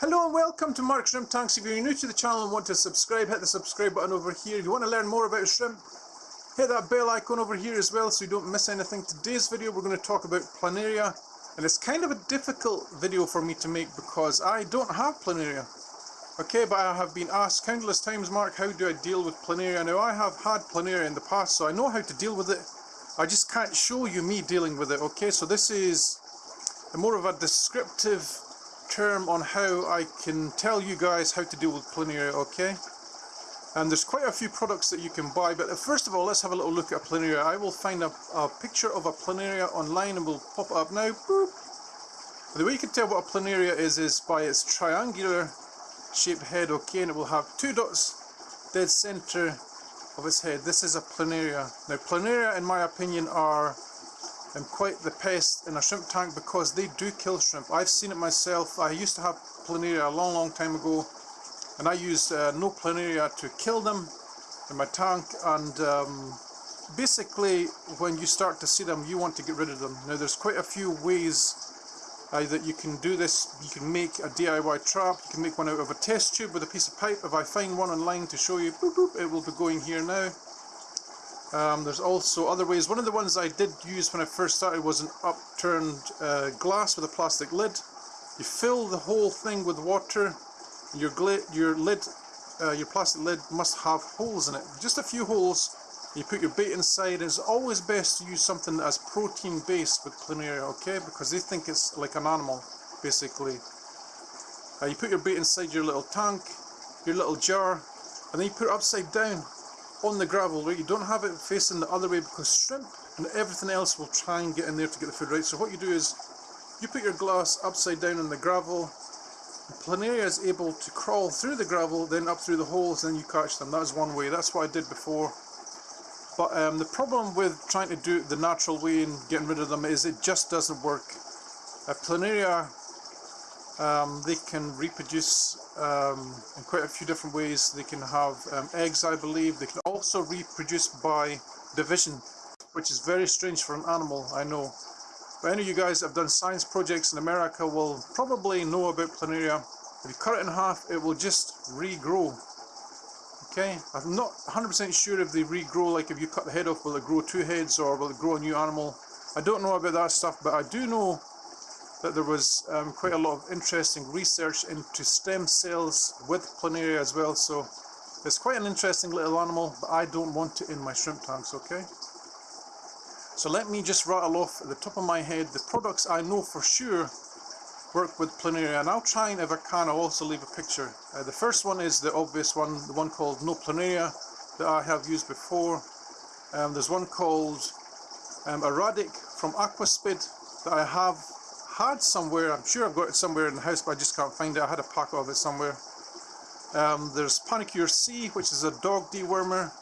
Hello and welcome to Mark Shrimp Tanks. If you're new to the channel and want to subscribe, hit the subscribe button over here. If you want to learn more about shrimp, hit that bell icon over here as well so you don't miss anything. Today's video we're going to talk about planaria and it's kind of a difficult video for me to make because I don't have planaria. Okay, but I have been asked countless times, Mark, how do I deal with planaria? Now I have had planaria in the past so I know how to deal with it. I just can't show you me dealing with it, okay? So this is more of a descriptive term on how I can tell you guys how to deal with planaria, okay? And there's quite a few products that you can buy, but first of all, let's have a little look at planaria. I will find a, a picture of a planaria online and we'll pop it up now. Boop. The way you can tell what a planaria is, is by its triangular shaped head, okay? And it will have two dots dead center of its head. This is a planaria. Now, planaria, in my opinion, are and quite the pest in a shrimp tank because they do kill shrimp. I've seen it myself. I used to have planaria a long, long time ago and I used uh, no planaria to kill them in my tank and um, basically when you start to see them you want to get rid of them. Now there's quite a few ways uh, that you can do this. You can make a DIY trap, you can make one out of a test tube with a piece of pipe. If I find one online to show you, boop, boop, it will be going here now. Um, there's also other ways. One of the ones I did use when I first started was an upturned uh, glass with a plastic lid. You fill the whole thing with water. Your, your lid, uh, your plastic lid must have holes in it. Just a few holes. You put your bait inside. It's always best to use something that's protein based with planaria, okay? Because they think it's like an animal, basically. Uh, you put your bait inside your little tank, your little jar, and then you put it upside down on the gravel, right? You don't have it facing the other way because shrimp and everything else will try and get in there to get the food, right? So what you do is you put your glass upside down on the gravel. Planaria is able to crawl through the gravel, then up through the holes, and then you catch them. That's one way. That's what I did before. But um, the problem with trying to do it the natural way and getting rid of them is it just doesn't work. A planaria um, they can reproduce um, in quite a few different ways. They can have um, eggs, I believe. They can also reproduce by division, which is very strange for an animal, I know. But any of you guys that have done science projects in America will probably know about planaria. If you cut it in half, it will just regrow. Okay, I'm not 100% sure if they regrow, like if you cut the head off, will it grow two heads or will it grow a new animal? I don't know about that stuff, but I do know that there was um, quite a lot of interesting research into stem cells with planaria as well. So it's quite an interesting little animal but I don't want it in my shrimp tanks okay? So let me just rattle off at the top of my head the products I know for sure work with planaria. And I'll try and if I can I'll also leave a picture. Uh, the first one is the obvious one the one called no planaria that I have used before. Um, there's one called um, from Aquaspid that I have had somewhere, I'm sure I've got it somewhere in the house, but I just can't find it. I had a pack of it somewhere. Um, there's Panacur C, which is a dog dewormer.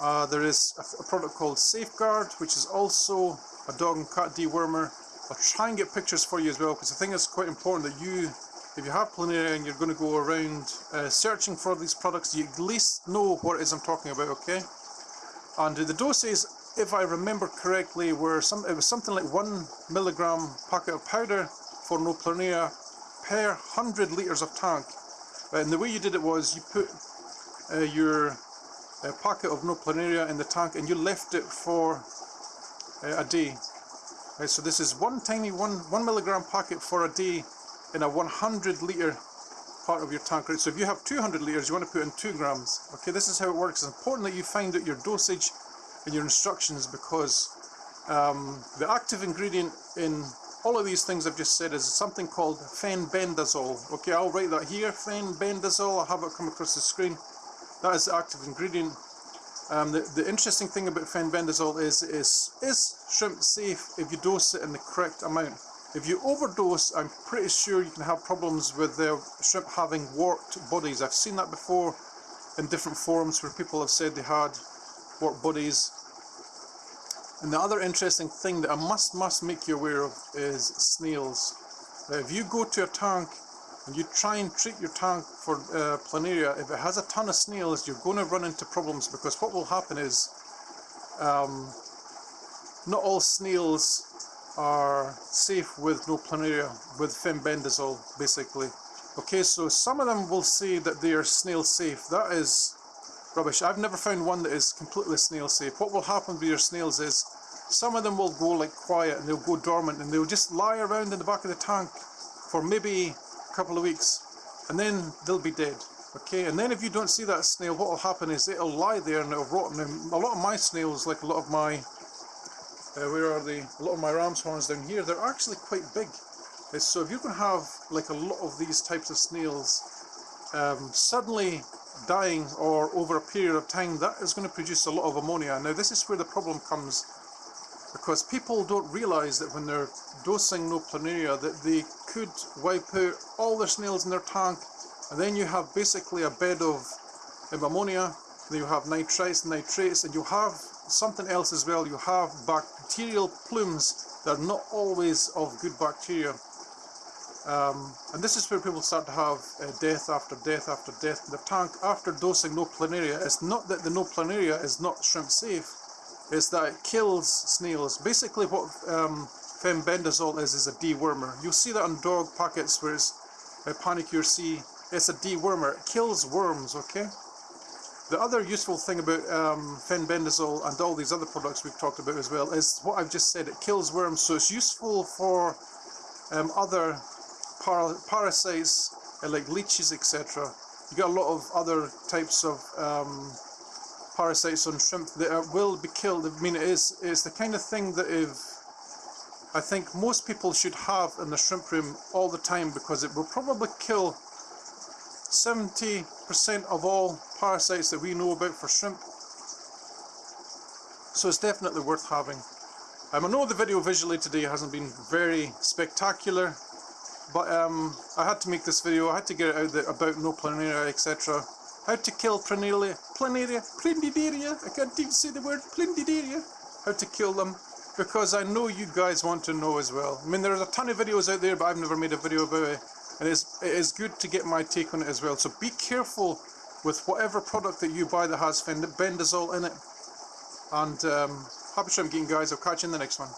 Uh, there is a, a, product called Safeguard, which is also a dog and cat dewormer. I'll try and get pictures for you as well, because I think it's quite important that you, if you have planaria and you're going to go around uh, searching for these products, you at least know what it is I'm talking about, okay? And the doses if I remember correctly, were some it was something like one milligram packet of powder for no planaria per hundred liters of tank. And the way you did it was you put uh, your uh, packet of no planaria in the tank and you left it for uh, a day. Right, so this is one tiny one one milligram packet for a day in a 100 liter part of your tank. Right, so if you have 200 liters, you want to put in two grams. Okay, this is how it works. It's important that you find out your dosage in your instructions because um, the active ingredient in all of these things I've just said is something called fenbendazole. Okay, I'll write that here, fenbendazole, I'll have it come across the screen. That is the active ingredient. Um, the, the interesting thing about fenbendazole is, is, is shrimp safe if you dose it in the correct amount? If you overdose, I'm pretty sure you can have problems with the shrimp having warped bodies. I've seen that before in different forums where people have said they had warped bodies and the other interesting thing that I must must make you aware of is snails. Now, if you go to a tank and you try and treat your tank for uh, planaria, if it has a ton of snails, you're going to run into problems because what will happen is um, not all snails are safe with no planaria, with fenbendazole basically. Okay, so some of them will say that they are snail safe. That is rubbish. I've never found one that is completely snail safe. What will happen with your snails is some of them will go like quiet and they'll go dormant and they'll just lie around in the back of the tank for maybe a couple of weeks and then they'll be dead. Okay, and then if you don't see that snail, what will happen is it'll lie there and it'll rot. And a lot of my snails, like a lot of my, uh, where are they? A lot of my ram's horns down here, they're actually quite big. Uh, So if you're going to have like a lot of these types of snails um, suddenly dying or over a period of time, that is going to produce a lot of ammonia. Now this is where the problem comes because people don't realise that when they're dosing no planaria that they could wipe out all the snails in their tank and then you have basically a bed of ammonia, then you have nitrites and nitrates and you have something else as well, you have bacterial plumes that are not always of good bacteria. Um, and this is where people start to have uh, death after death after death in the tank after dosing no planaria. It's not that the no planaria is not shrimp safe, it's that it kills snails. Basically what um, fenbendazole is, is a dewormer. You'll see that on dog packets where it's uh, Panacur C. It's a dewormer. It kills worms, okay? The other useful thing about um, fenbendazole and all these other products we've talked about as well is what I've just said. It kills worms, so it's useful for um, other para parasites uh, like leeches, etc. You got a lot of other types of um, parasites on shrimp that are, will be killed. I mean, it is it's the kind of thing that if I think most people should have in the shrimp room all the time because it will probably kill 70% of all parasites that we know about for shrimp. So it's definitely worth having. Um, I know the video visually today hasn't been very spectacular, but um, I had to make this video, I had to get it out there about no planaria, etc. How to kill planaria, planaria, plindidaria, I can't even say the word plindidaria, how to kill them, because I know you guys want to know as well. I mean, there's a ton of videos out there, but I've never made a video about it, and it's, it is good to get my take on it as well. So be careful with whatever product that you buy that has bendazole in it. And um, happy shrimp guys, I'll catch you in the next one.